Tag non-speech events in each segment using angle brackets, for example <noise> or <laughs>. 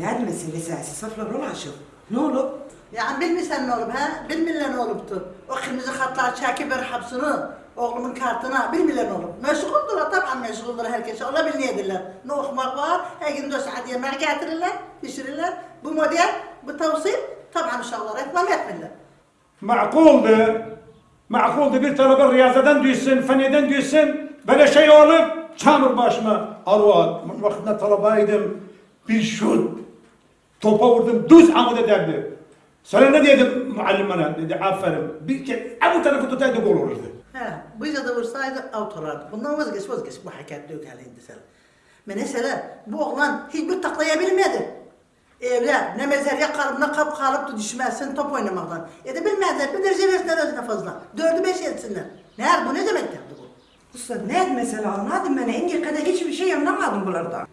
Ne meselesi esas saflar ulaşır. Ne olur? Yani bilmirsen ne olup ha? Bilmirler ne oluptu. O kırmızı hatlar çekip ver hapsını. Oğlumun kartına bilmirler ne olup. Meşguldurlar tabii meşguldurlar herkes. Ola bilmeyedirler. Ne okumak var? Her gün dört saat yemek getirirler, pişirirler. Bu model, bu tavsiye tabii uşaklar reklam etmirler. Makuldu. Makuldu bir tarafa riyazadan düşsün, feniden düşsün. Böyle şey olup çamur başıma. Arva, vaktinde talabaydım. Bir şut. Topa vurdum, düz amuda derdi. Sonra ne dedim muallim bana? Dedi aferin. Bir kez bu tarafı tutaydı gol olurdu. He, bu da vursaydı out olardı. Bundan vazgeç vazgeç bu yok halinde sen. Mesela bu oğlan hiçbir taklayabilmedi. Evde ne mezarya kalıp ne kap kalıp da düşmezsin top oynamaktan. E de bilmezler bir derece versinler özüne fazla. Dördü beş etsinler. Nerede bu ne demek derdi bu? Usta ne mesela anladım ben. Engi kadar hiçbir şey anlamadım bunlardan.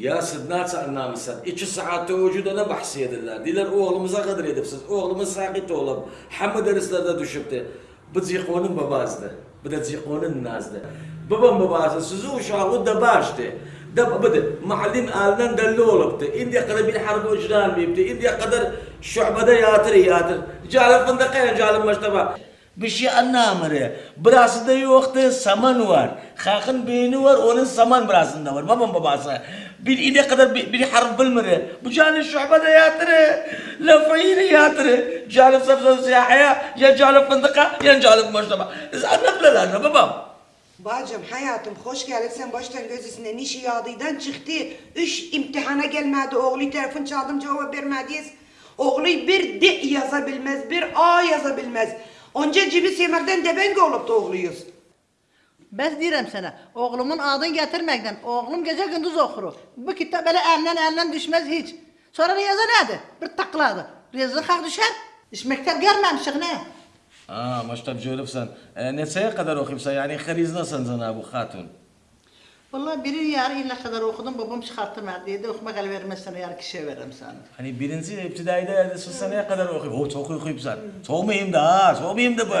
Ya nasıl anlamışsın? İki saatte vücuduna bahsediyorlar. Diler oğlumuza kadar edipsiz. Oğlumuz sakit oğlum. Hamı derslerde düşüptü. Bu Zikon'un babasıdı. Bu da Zikon'un nazdı. Babam babası sizi uşağı da baştı. Da bıdı. Muallim alinden delli oluptu. İndiye kadar bir harbi ucran bipti. İndiye kadar şubada yatır yatır. Calim fındıkaya calim maçtaba. Bir şey anlamıyor. Burasında yoktu, saman var. Hakın beyni var, onun saman burasında var. Babam babası. Bir ine kadar bir, bir harf bilmiyor. Bu canı şubada yatırı. Lafayla yatırı. Canı safsat siyahaya, ya canı fındıka, ya canı maçtaba. Anlattılar ne babam. Bacım hayatım hoş geldin. Sen baştan göz üstüne nişi yağdıydan çıktı. Üç imtihana gelmedi. Oğlu telefon çaldım cevap vermediyiz. Oğlu bir D yazabilmez, bir A yazabilmez. Onca cibi yemekten debenge olup da oğluyuz. Ben diyorum sana, oğlumun adını getirmekten, oğlum gece gündüz okur. Bu kitap böyle elinden elinden düşmez hiç. Sonra Riyaza nerede? Bir takladı. Riyaza kalk düşer. Hiç mektep görmemişik ne? Aa, maçta görüpsen. E, neseye kadar okuyupsa yani hariznasan sana bu hatun. Vallahi biri yarı illa kadar okudum, babam çıkarttırmadı dedi. Okumak el vermezsen yarı kişiye veririm sana. Hani birinci iptidaide yerde seneye kadar okuyup. O çok okuyupsan. Çok mühim de ha, çok mühim de bu.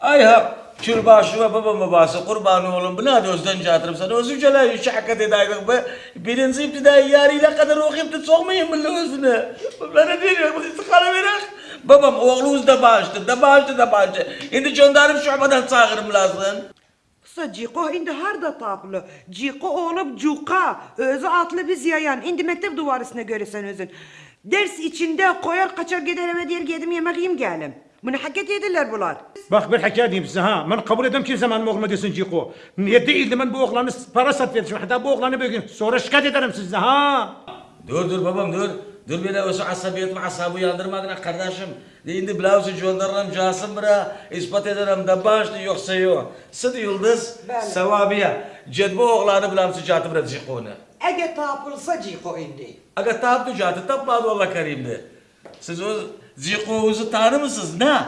Ay ha, kürbaşı ve babam babası kurban oğlum buna da özden çatırım sana. Özü cela işe hakikat edaydık be. Birinci iptidai yarıyla kadar okuyup da çok mühim bilin özüne. Bana diyor, bu istikara verir. Babam oğlumuz da bağıştı, da bağıştı da bağıştı. Şimdi çöndarım şubadan çağırım lazım. Usta Ciko indi harda taplı. Ciko olup Cuka. Özü atlı biz yayan. İndi mektep duvarısına göre sen özün. Ders içinde koyar kaçar gider eve diğer gedim yemek yiyeyim gelim. Bunu hak ediyorlar bunlar. Bak bir hikaye diyeyim size ha. Ben kabul edem kimse benim oğluma desin Ciko. Niye değildi ben bu oğlanı para satıyordum. Hatta bu oğlanı bir gün sonra şikayet ederim size ha. Dur dur babam dur. Dur beni o asabiyetimi asabı yandırmadın kardeşim. Şimdi blauzu gönderirim casım bira. ispat ederim de başlı yoksa yok. Sıdı yıldız, Bəli. sevabiye. Cedbo oğlanı bilam sıcatı bira zikonu. Ege tapılsa Ciko indi. Aga tap dücatı tapmadı Allah kerimdi. Siz o zikonuzu tanır mısınız ne?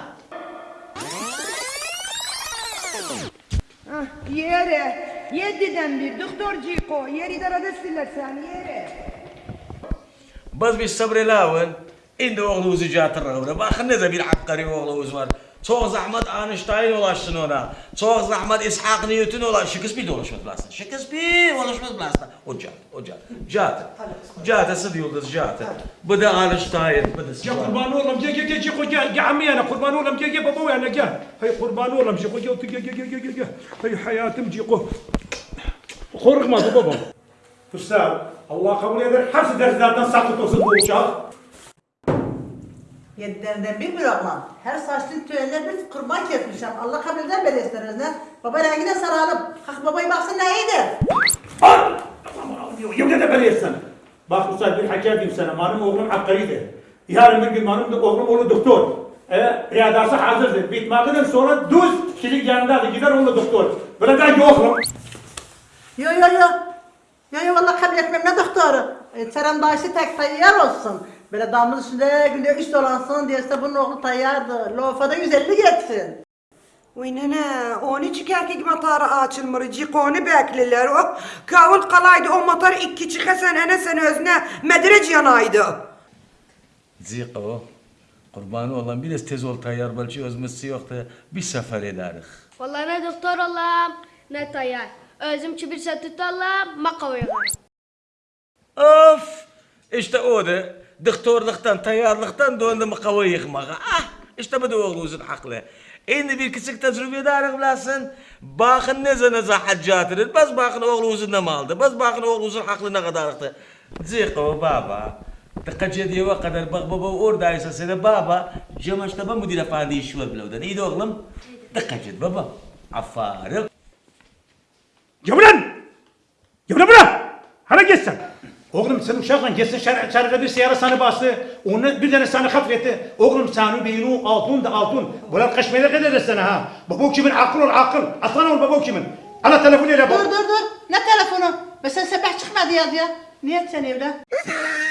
Ah, yere. Yediden bir doktor Ciko. Yer idarede siller sen yere. Biz bir sabrelavın. İndi oğlunuzu catırır. Bakın ne de bir hakkari oğlunuz var. Çok zahmet Einstein ulaşsın ona. Çok zahmet İshak Newton ulaş. Shakespeare de ulaşmadı bilasın. Shakespeare ulaşmadı bilasın. O cat, o cat. Cat. Cat ısıd yıldız cat. Bu da Einstein. Bu da Ya kurban oğlum gel gel gel Ciko gel. Gel ammi yana kurban oğlum gel gel baba yana gel. Hay kurban oğlum Ciko gel gel gel gel gel gel Usta Allah kabul eder. Hepsi derslerden sakıt olsun bu uşak. Yedilerinden bir oğlan. Her saçlı tüyeline bir kurban kesmişim. Allah kabul eder böyle isteriz ne? Baba rengine saralım. Kalk babayı baksın ne iyidir. Al! Aman Allah'ım yemin de böyle etsen. Bak usta bir hikaye diyeyim sana. Benim oğlum Hakkari'di. Yarın bir gün benim de oğlum oğlu doktor. E, riyadası hazırdır. Bitmekten sonra düz kişilik yanındadır. Gider oğlu doktor. Böyle ben yokum. Yo yo yo. Yo yo vallahi kabul etmem ne doktoru. E, Serem dayısı tek tayyar olsun. Böyle damın üstünde günde üç dolansın diyese bunun oğlu tayyardı. Lofada 150 geçsin. Uy nene, onu çıkarken motoru açılmır, Ciko'nu bekliler. O kavun kalaydı, o motor iki çıka sen ene sen özüne medrec yanaydı. Ziko. Kurbanı olan biraz tez ol tayyar balçı özmesi yoktu. Bir sefer ederiz. Vallahi ne doktor olam, ne tayyar. Özüm kibirse tutarlam, maka uygar. Of! İşte o da doktorluktan, tayarlıktan döndü mü kavayı yıkmağa. Ah! İşte bu da oğlunuzun haklı. Şimdi bir küçük tecrübe darık bilasın. Bakın ne zene haccatırır. Baz bakın oğlunuzun ne maldı. Baz bakın oğlunuzun haklı ne kadarıktı. Ziko baba. Tıkacı diye kadar bak baba oradaysa seni baba. Cemaşta ben müdür efendi işi var bile. İyi de oğlum. Tıkacı baba. Aferin. Git sen. Oğlum sen uşakla gitsin şer şeride bir siyara sana bastı. Onu bir tane sana hafretti. Oğlum sanu beynu altın da altın. Bunlar kaçmaya kadar sana ha. Baba kimin akıl ol akıl. Aslan ol baba kimin. Ana telefonu ile Dur bak. dur dur. Ne telefonu? Mesela sabah çıkmadı ya diye. Niye sen evde? <laughs>